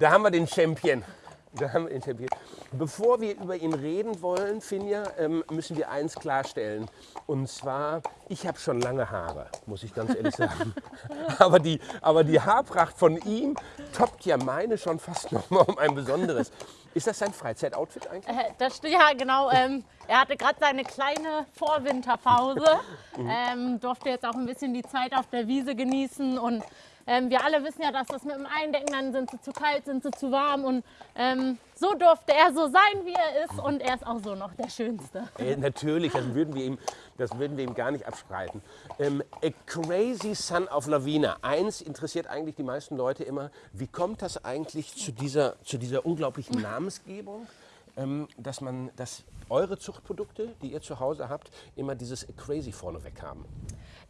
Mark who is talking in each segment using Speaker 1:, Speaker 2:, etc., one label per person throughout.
Speaker 1: Da haben wir den Champion. Da haben wir den Champion. Bevor wir über ihn reden wollen, Finja, ähm, müssen wir eins klarstellen. Und zwar, ich habe schon lange Haare, muss ich ganz ehrlich sagen. aber, die, aber die Haarpracht von ihm toppt ja meine schon fast noch mal um ein besonderes. Ist das sein Freizeitoutfit eigentlich?
Speaker 2: Äh, das, ja, genau. Ähm, er hatte gerade seine kleine Vorwinterpause, ähm, durfte jetzt auch ein bisschen die Zeit auf der Wiese genießen und ähm, wir alle wissen ja, dass das mit dem Eindecken, dann sind sie zu kalt, sind sie zu warm und ähm, so durfte er so sein, wie er ist und er ist auch so noch der Schönste.
Speaker 1: Äh, natürlich, das würden wir ihm, das würden wir ihm gar nicht abstreiten. Ähm, A Crazy Son of Lavina. Eins interessiert eigentlich die meisten Leute immer, wie kommt das eigentlich zu dieser, zu dieser unglaublichen Namensgebung? Ähm, dass man, dass eure Zuchtprodukte, die ihr zu Hause habt, immer dieses Crazy vorneweg haben.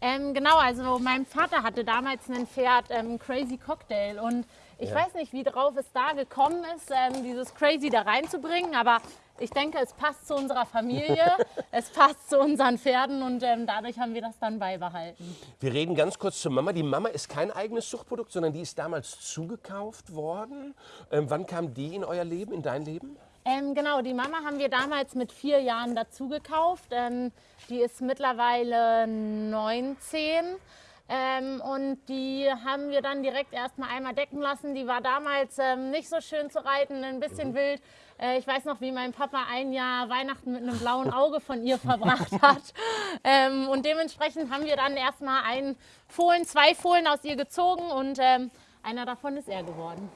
Speaker 2: Ähm, genau, also mein Vater hatte damals ein Pferd, ähm, Crazy Cocktail. Und ich
Speaker 1: Ja.
Speaker 2: weiß nicht, wie drauf es da gekommen ist, ähm, dieses Crazy da reinzubringen. Aber ich denke, es passt zu unserer Familie, es passt zu unseren Pferden und ähm, dadurch haben wir das dann beibehalten.
Speaker 1: Wir reden ganz kurz zur Mama. Die Mama ist kein eigenes Zuchtprodukt, sondern die ist damals zugekauft worden. Ähm, wann kam die in euer Leben, in dein Leben?
Speaker 2: Ähm, genau, die Mama haben wir damals mit vier Jahren dazu gekauft. Ähm, die ist mittlerweile 19. Ähm, und die haben wir dann direkt erstmal einmal decken lassen. Die war damals ähm, nicht so schön zu reiten, ein bisschen wild. Äh, ich weiß noch, wie mein Papa ein Jahr Weihnachten mit einem blauen Auge von ihr verbracht hat. Ähm, und dementsprechend haben wir dann erstmal einen Fohlen, zwei Fohlen aus ihr gezogen und ähm, einer davon ist er geworden.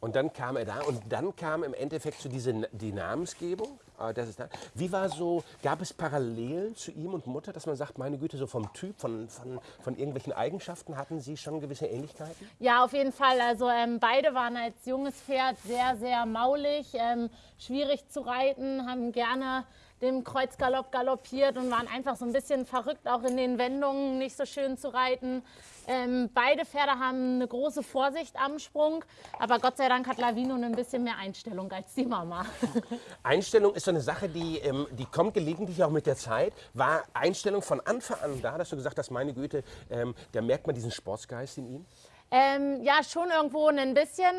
Speaker 1: Und dann kam er da und dann kam im Endeffekt zu dieser die Namensgebung. äh, Das ist da. Wie war so, gab es Parallelen zu ihm und Mutter, dass man sagt, meine Güte, so vom Typ, von, von, von irgendwelchen Eigenschaften hatten sie schon gewisse Ähnlichkeiten?
Speaker 2: Ja, auf jeden Fall. Also ähm, beide waren als junges Pferd sehr, sehr maulig, ähm, schwierig zu reiten, haben gerne dem Kreuzgalopp galoppiert und waren einfach so ein bisschen verrückt, auch in den Wendungen nicht so schön zu reiten. Ähm, beide Pferde haben eine große Vorsicht am Sprung, aber Gott sei Dank hat Lavino ein bisschen mehr Einstellung als die Mama.
Speaker 1: Einstellung ist so eine Sache, die, ähm, die kommt gelegentlich auch mit der Zeit. War Einstellung von Anfang an da, dass du gesagt hast, meine Güte, ähm, da merkt man diesen Sportsgeist in ihm?
Speaker 2: Ähm, ja, schon irgendwo ein bisschen.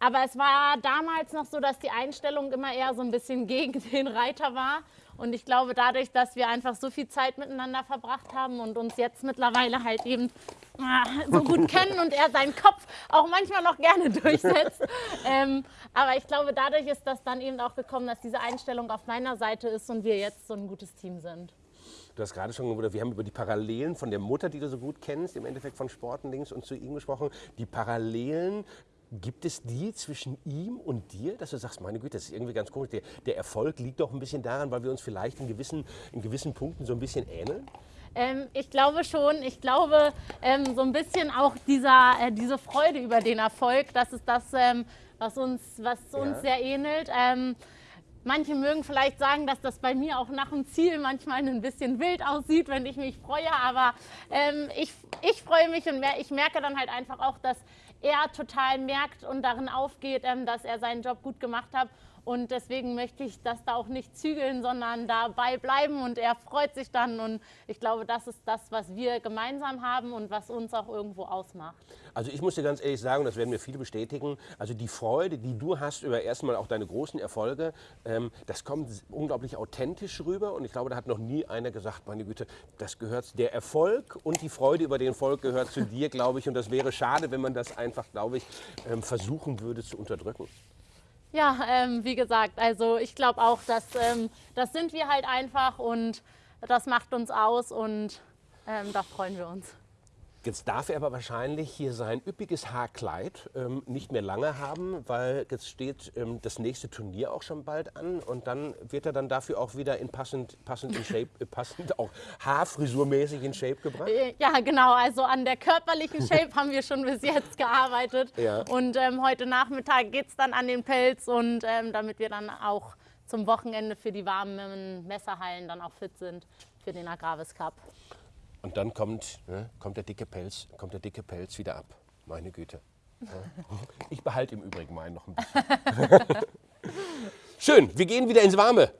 Speaker 2: Aber es war damals noch so, dass die Einstellung immer eher so ein bisschen gegen den Reiter war. Und ich glaube, dadurch, dass wir einfach so viel Zeit miteinander verbracht haben und uns jetzt mittlerweile halt eben ah, so gut kennen und er seinen Kopf auch manchmal noch gerne durchsetzt. ähm, aber ich glaube, dadurch ist das dann eben auch gekommen, dass diese Einstellung auf meiner Seite ist und wir jetzt so ein gutes Team sind.
Speaker 1: Du hast gerade schon, oder wir haben über die Parallelen von der Mutter, die du so gut kennst, im Endeffekt von Sporten links und zu ihm gesprochen. Die Parallelen, gibt es die zwischen ihm und dir, dass du sagst, meine Güte, das ist irgendwie ganz komisch. Der, der Erfolg liegt doch ein bisschen daran, weil wir uns vielleicht in gewissen, in gewissen Punkten so ein bisschen ähneln?
Speaker 2: Ähm, ich glaube schon. Ich glaube, ähm, so ein bisschen auch dieser, äh, diese Freude über den Erfolg, das ist das, ähm, was uns, was uns
Speaker 1: Ja.
Speaker 2: sehr ähnelt. Ähm, manche mögen vielleicht sagen, dass das bei mir auch nach dem Ziel manchmal ein bisschen wild aussieht, wenn ich mich freue. Aber ähm, ich, ich freue mich und mer ich merke dann halt einfach auch, dass er total merkt und darin aufgeht, ähm, dass er seinen Job gut gemacht hat. Und deswegen möchte ich das da auch nicht zügeln, sondern dabei bleiben und er freut sich dann. Und ich glaube, das ist das, was wir gemeinsam haben und was uns auch irgendwo ausmacht.
Speaker 1: Also ich muss dir ganz ehrlich sagen, das werden mir viele bestätigen, also die Freude, die du hast über erstmal auch deine großen Erfolge, ähm, das kommt unglaublich authentisch rüber und ich glaube, da hat noch nie einer gesagt, meine Güte, das gehört, der Erfolg und die Freude über den Erfolg gehört zu dir, glaube ich, und das wäre schade, wenn man das einfach, glaube ich, ähm, versuchen würde zu unterdrücken.
Speaker 2: Ja, ähm, wie gesagt, also ich glaube auch, dass ähm, das sind wir halt einfach und das macht uns aus und ähm, da freuen wir uns.
Speaker 1: Jetzt darf er aber wahrscheinlich hier sein üppiges Haarkleid ähm, nicht mehr lange haben, weil jetzt steht ähm, das nächste Turnier auch schon bald an und dann wird er dann dafür auch wieder in passend, passend in Shape, äh, passend auch haarfrisurmäßig in Shape gebracht.
Speaker 2: Äh, Ja, genau. Also an der körperlichen Shape haben wir schon bis jetzt gearbeitet.
Speaker 1: Ja.
Speaker 2: Und ähm, heute Nachmittag geht es dann an den Pelz und ähm, damit wir dann auch zum Wochenende für die warmen Messerhallen dann auch fit sind für den Agravis Cup.
Speaker 1: Und dann kommt, ne, kommt, der dicke Pelz, kommt der dicke Pelz wieder ab. Meine Güte. Ja. Ich behalte im Übrigen meinen noch ein bisschen. Schön, wir gehen wieder ins Warme.